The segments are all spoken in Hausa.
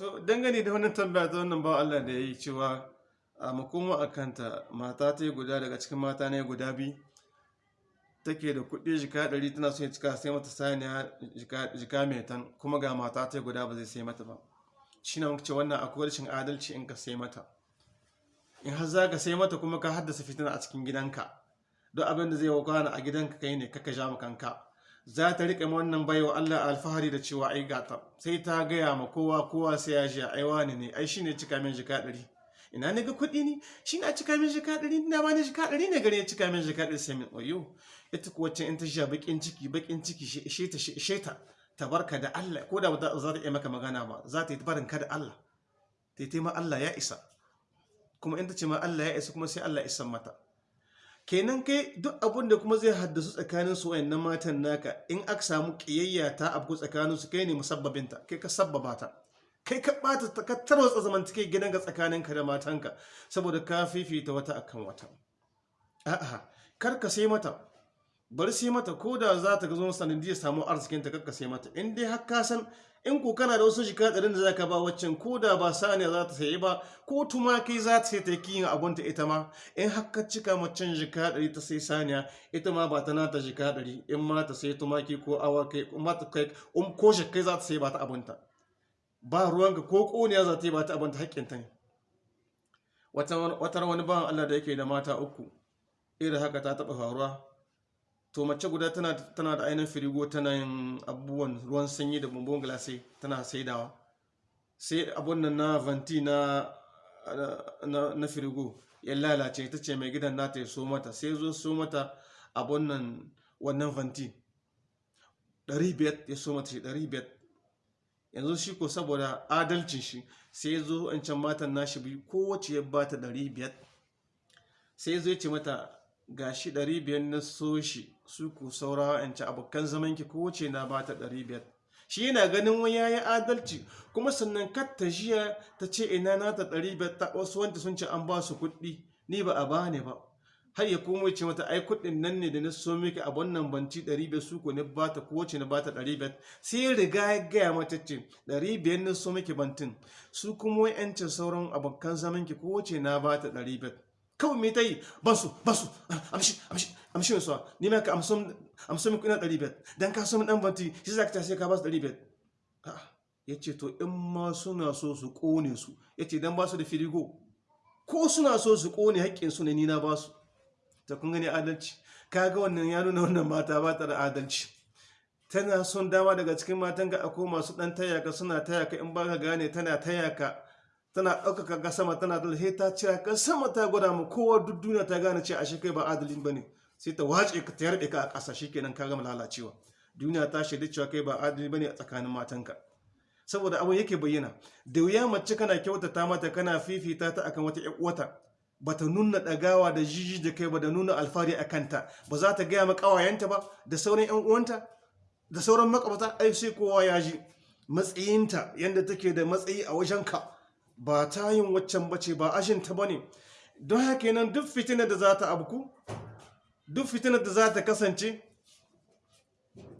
to dangane da wannan tambaya ta wannan ba Allah da ya yi cewa a makoma a kanta mata ta yi guda daga cikin mata ne guda biyu. Take da kuɗi jika ɗari tana so ya cika sai mata saniya jika mai tan kuma ga mata ta yi guda ba zai sai mata ba. Shi na ce wannan akwai rashin adalci in ka sai mata. In har za ka sai mata kuma ka haddasa fitina a cikin gidanka don abin da zai wakana a gidanka kai ne kaka ja kanka. Za ta riƙe wannan baiwa Allah alfahari da cewa ai gata sai ta gaya ma kowa kowa sai ya ji ai wani ne? Ai shine cika min jika ɗari. Ina ne ga kuɗi ne shi na cika min jika ɗari? Ina ma ne jika ɗari ne gare ya cika min jika ɗari? Sai min oyo ita kuwa can in ta sha baƙin ciki baƙin ciki she ta she ta ta barka da Allah. Ko da ba za ta iya maka magana ba za ta yi barin ka da Allah. Ta yi ma Allah ya isa. Kuma in ta ce ma Allah ya isa kuma sai Allah ya isa mata. Kenan kai duk abun da kuma zai haddasu tsakanin su wayannan matan naka in aka samu kiyayya ta abu tsakanin su kai ne musabbabinta kai ka sabbaba ta. Kai ka bata ka tarwatsa zamantake gidanka tsakanin ka da matanka saboda ka fifita wata akan wata. A'a kar ka sai mata. Bari sai mata ko da za ta zo sanadiyar samu arzikin ta kakka sai mata. In dai har ka san in ko kana da wasu jika ɗarin da za ka ba waccan ko da ba saniya za ta sayi ba ko tumaki za ta sai ta kiyin abunta ita ma. In har ka cika macen jika ɗari ta sai saniya ita ma ba ta nata jika ɗari. In ma ta sai tumaki ko awakai ma ta kai ko za ta sai ba ta abunta ba ruwanka ko ƙoniya za ta yi ba ta abunta haƙƙinta ne. Wata wani bawan Allah da yake da mata uku irin haka ta taɓa faruwa. To mace guda tana, da ainihin firigo tana yin abubuwan ruwan sanyi da bumbun glasai tana saidawa. Sai abun nan na vanti na, na, firigo ya lalace ta ce mai gidan nata ya so mata. Sai zo so mata abun nan wannan vanti. 500 ya so mata shi 500 yanzu shi ko saboda adalcin shi sai zo can matan nashi biyu kowace ya bata 500 sai zo ya ce mata ga shi 500 na so shi su ku saura yanci abokan zamanki kowace na ba ta 500 shi yana ganin wani ya yi adalci kuma sannan katta jiya ta ce ina na ta 500 ta wasu wanda sun ce an ba su kuɗi ni ba a bani ba. Har ya kuma ce mata ai kuɗin nan ne da na so miki a wannan banci 500 su ku ne ba ta kowace na ba ta 500 sai riga ya gaya mata ce 500 na so miki bantin su kuma yancin sauran abokan zamanki kowace na ba ta 500 kawai me ta yi? Ban su ban su amshi amshi amshi mai suwa. Ni ka amsa min kuna ɗari biyar. Don ka samun ɗan banti shi za ka ta sai ka ba su ɗari biyar. Ya ce to in ma suna so su ƙone su. Ya ce don ba su da firigo. Ko suna so su ƙone haƙƙinsu ne ni ba su. Ta kun gani adalci. Ka ga wannan ya nuna wannan mata ba ta da adalci. Tana son dama daga cikin matan ga akwai masu ɗan tayaka suna tayaka in ba ka gane tana tayaka tana ɗaukaka ga sama tana da he ta cira kan sama ta gwada mu kowa duk duniya ta gane ce a shi kai ba adalin ba ne sai ta wace ka ta yarda ka a ƙasa shikenan ka gama lalacewa. Duniya ta shaida cewa kai ba adali ba ne a tsakanin matanka. Saboda abin yake bayyana da wuya mace kana kyautata mata kana fifita ta akan wata ƴan uwata bata nuna ɗagawa da jiji da kai ba da nuna alfahari a kanta. Ba za ta gaya ma ƙawayenta ba da sauran ƴan uwanta da sauran makwabta ai sai kowa ya ji matsayinta yadda take da matsayi a wajenka. Ba ta yin waccan bace ba ashinta ba ne. Don haka nan duk fitinar da za ta abku duk fitinar da za ta kasance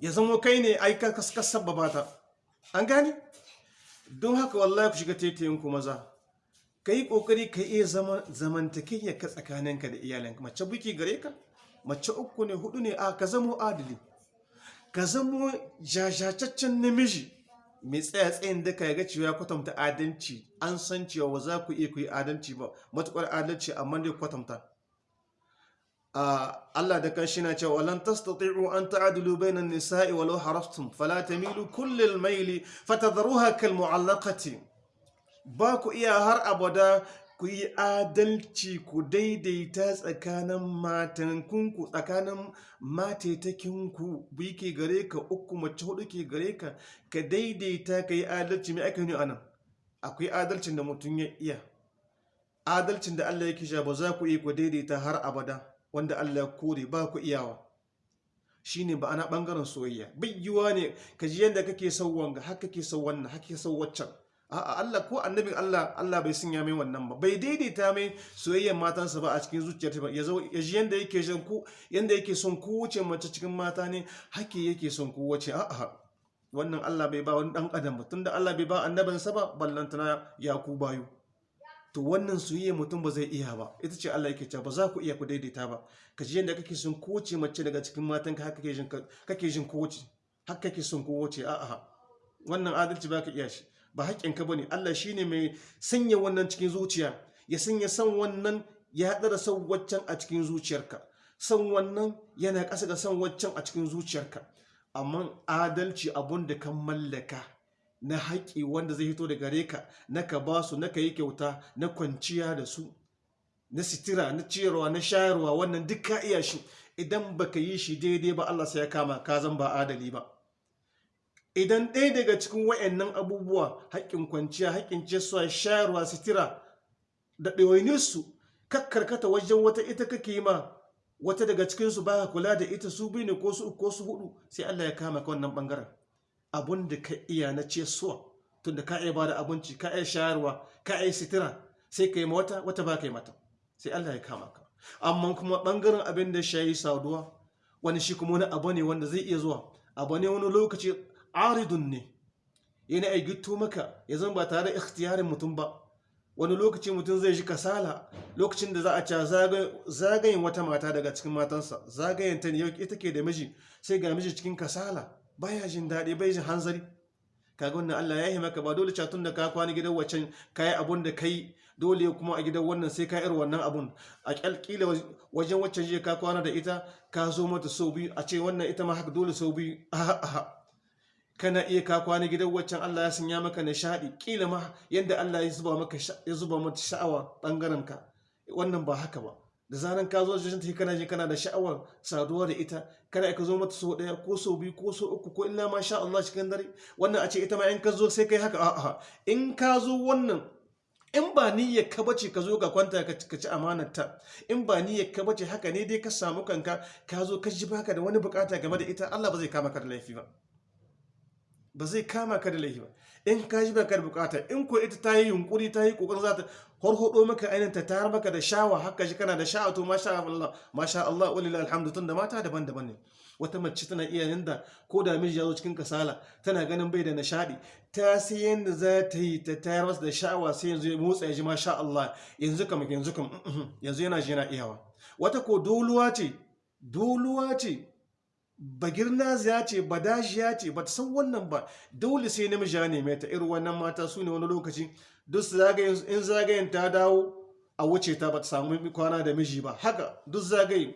ya zama kai ne aika kasabba ba ta. An gane? Don haka wallahi ku shiga taitayin ku maza. Ka yi ƙoƙari ka iya zamantakiyar ka tsakaninka da iyalinka. Mace buki gare ka mace uku ne huɗu ne a ka zamo adali. Ka zamo jajataccen namiji. Mai tsaya tsayin da ka ga cewa ya kwatanta adalci? An san cewa ba za ku iya ku yi adalci ba. Matuƙar adalci amma dai kwatanta. Allah da kan shi na cewa walan tastati'u an ta'dilu bainan nisa'i walau harastum fala tamilu kullal maili fatadharuha kal mu'allaqati ba ku iya har abada ku yi adalci ku daidaita tsakanin matankunku tsakanin matetakinku biyu ke gare ka uku mace huɗu ke gare ka ka daidaita ka yi adalci. Mai aka yi a nan akwai adalcin da mutum ya iya. Adalcin da Allah ya kisha ba za ku iya ku daidaita har abada wanda Allah ya kore ba ku iyawa. Shine ba ana ɓangaren soyayya biyyuwa ne ka ji yadda kake son wanga haka kake son wannan haka kake son waccan. A'a Allah ko annabin Allah Allah bai sanya mai wannan ba. Bai daidaita mai soyayyar matansa ba a cikin zuciyarta ba. Ya zo ya ji yanda yake son ku yanda yake son kowace mace cikin mata ne hake yake son kowace a'a wannan Allah bai ba wani dan adam ba. Tunda Allah bai ba annabinsa ba ballantana ya ku bayu. To wannan soyayya mutum ba zai iya ba. Ita ce Allah yake cewa ba za ku iya ku daidaita ba. Ka ji yadda kake son kowace mace daga cikin matan ka haka kake jin kake jin kowace haka kake son kowace a'a wannan adalci ba ka iya shi. Ba haƙƙin ka ba ne. Allah shine mai sanya wannan cikin zuciya. Ya sanya san wannan ya haɗa da san waccan a cikin zuciyarka. San wannan yana ƙasa ga san waccan a cikin zuciyarka. Amma adalci abun da kan mallaka na haƙƙi wanda zai hito da gare ka na ka ba su na ka yi kyauta na kwanciya da su na sitira na ciyarwa na shayarwa wannan duk ka iya shi. Idan baka yi shi daidai ba Allah sai ya kama ka zan ba adali ba. Idan ɗaya daga cikin wayannan abubuwa haƙƙin kwanciya haƙƙin ciyarwa shayarwa sitira da ɗawainiyarsu kakkarkata wajen wata ita kake yi ma wata daga cikinsu baya kula da ita su biyu ne ko su ko su huɗu sai Allah ya kama ka wannan ɓangaren abun da ka iya na ce suwa tun da ka iya ba da abinci ka iya shayarwa ka iya sitira sai ka yi ma wata wata ba ka yi mata sai Allah ya kama ka. Amma kuma ɓangaren abin da shayi saduwa wani shi kuma wani abu ne wanda zai iya zuwa abu ne wani lokaci aridun ne yana ai gitto maka ya zama ba tare ikhtiyarin mutum ba. Wani lokaci mutum zai ji kasala lokacin da za a ca zagayen wata mata daga cikin matansa zagayen ta ne ita ke da miji sai ga miji cikin kasala baya jin daɗi bai jin hanzari. Kaga wannan Allah ya yi maka ba dole catun da ka kwana gidan waccan kayi abun da kai dole kuma a gidan wannan sai ka wannan abun. A kyalkila wajen waccan je ka kwana da ita ka zo mata sau biyu a ce wannan ita ma haka dole sau biyu. Kana iya ka kwana gidan waccan Allah ya sanya maka nishaɗi. Kila ma yadda Allah ya zuba mata sha'awa ɓangaren ka. Wannan ba haka ba. Da zaran ka zo wajen ta kana je kana da sha'awar saduwa da ita. Kana ka zo mata sau ɗaya ko sau biyu ko sau uku ko illa ma sha Allah cikin dare. Wannan a ce ita ma in ka zo sai kai haka. A'a. In ka zo wannan in ba niyyar ka bace ka zo ka kwanta ka ci amanarta in ba niyyar ka bace haka ne dai ka samu kanka ka zo ka ji baka da wani buƙata game da ita Allah ba zai kama ka da laifi ba. Ba zai kama ka da laifi ba. In ka ji baka da buƙata in ko ita ta yi yunkuri ta yi ƙoƙarin za ta horhodo maka ainihin ta tayar maka da shawa haka shi kana da sha'a to masha Allah masha Allah alhamdu tun da mata daban-daban ne. Wata mace tana iya yanda ko da miji ya zo cikin kasala tana ganin bai da nishadi ta sai yanda za ta yi ta tayar masa da sha'awa sai yanzu ya motsa ya ji masha Allah yanzu kam yanzu kam yanzu yana ji yana iyawa. Wata ko doluwa ce doluwa ce bagirnaziya ce badashiya ce ba ta san wannan ba. Dole sai namiji ya neme ta. Irin wannan mata su ne wani lokaci duk in zagayen ta dawo a wuce ta ba ta samu kwana da miji ba. Haka duk zagaye.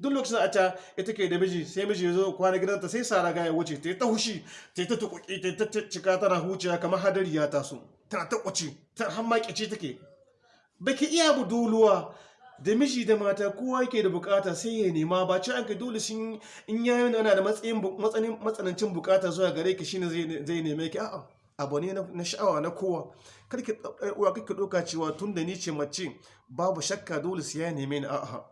Duk lokacin a ta ita ke da miji sai miji ya zo kwana gidanta sai sa raga ya wuce ta yi ta hushi ta yi ta tukuki ta yi ta cika tana huciya kamar hadari ya taso. Tana ta kwaci ta hammakici take. Baki iya buduluwa. Da miji da mata kowa yake da buƙata sai ya nema. Ba ci an ka dole sun in yayi ana da matsayin matsanancin buƙata zuwa gare ki shine zai neme ki. A'a abu ne na sha'awa na kowa. Karki uwa kake doka cewa tun da ni ce mace babu shakka dole sai ya neme ni. A'a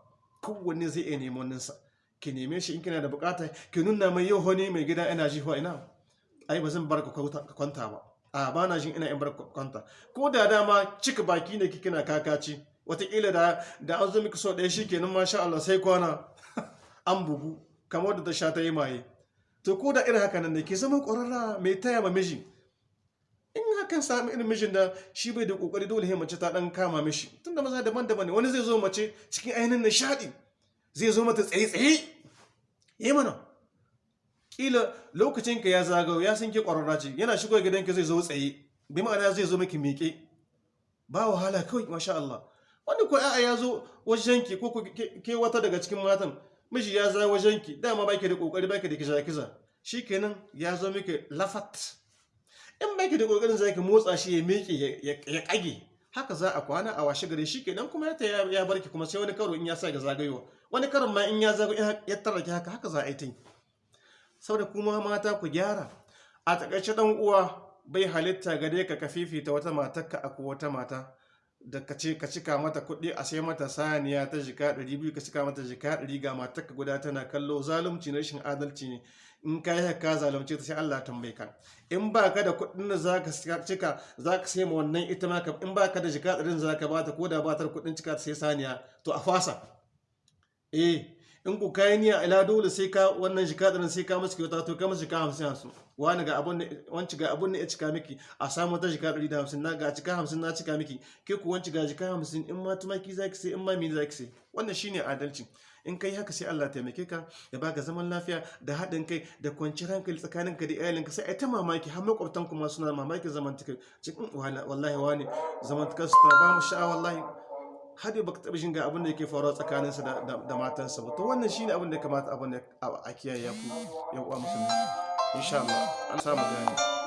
kowanne zai iya neman ninsa. Ki neme shi in kina da buƙata ki nuna mai yau hone mai gida ina jihuwa ina. Ai ba zan bar ka kwanta ba. A ba na jin ina in bar kwanta. Ko da dama cika baki ne kina kakaci. Wataƙila da da an zo miki so ɗaya shi kenan masha Allah sai kwana. An bugu kamar da ta sha ta yi maye. To ko da irin haka nan da ke zama ƙwararra mai taya ma miji. In hakan sami irin mijin da shi bai da ƙoƙari dole sai mace ta ɗan kama mishi. Tunda maza daban-daban ne wani zai zo mace cikin ainihin nishaɗi zai zo mata tsaye-tsaye. Yi mana. Ƙila lokacin ka ya zagayo ya san ke ƙwararra ce yana shigo gidanka zai zo tsaye bi ma'ana zai zo miki miƙe. Ba wahala kawai masha Allah. Wani ko a'a ya zo wajenki ko ke wata daga cikin matan miji ya za wajenki dama baki da ƙoƙari baki da kiza kiza shikenan ya zo miki lafat. In baki da ƙoƙarin zaki motsa shi ya miƙe ya kage haka za a kwana a washe gare shikenan kuma ya ya barki kuma sai wani karo in ya sa ga zagayowa. Wani karon ma in ya zago ya tarrake haka haka za a yi ta saboda kuma mata ku gyara. A taƙaice dan uwa bai halitta gare ka ka fifita wata matarka a ko wata mata. Da ka ce ka cika mata kuɗi a sai mata saniya ta jika 200 ka cika mata jika 100 ga matarka guda tana kallo. Zalunci na rashin adalci ne. In ka yi ka zalunce ta sai Allah tambaye ka. In ba ka da kuɗin da za ka cika za ka sai ma wannan ita ma in ba ka da jika 100 za ka bata ko da ba ta kuɗin cika ta sai saniya. To a fasa. Eh in ku kayi niyya ila dole sai ka wannan jika da sai ka masa kyauta to ka masa jika hamsin hamsin. Wani ga abun wanci ga abun ne ya cika miki a samu ta jika ɗari da hamsin. Na ga cika hamsin na cika miki ke ku wanci ga jika hamsin in ma tumaki zaki sai in ma mini zaki sai. Wannan shine adalci. In kai haka sai Allah taimake ka ya baka zaman lafiya da haɗin kai da kwanciyar hankali tsakanin ka da iyalinka. Sai ai ta mamaki har makwabtan kuma suna mamaki zamantakar cikin wallahi wani zamantakar su ta ba mu sha'a wallahi har yau baka taɓa ga abin da yake faruwa tsakaninsa da matansa ba. To wannan shine abin da kamata abin da a kiyaye ya ku yan uwa musulmi. Insha Allah. An samu gani.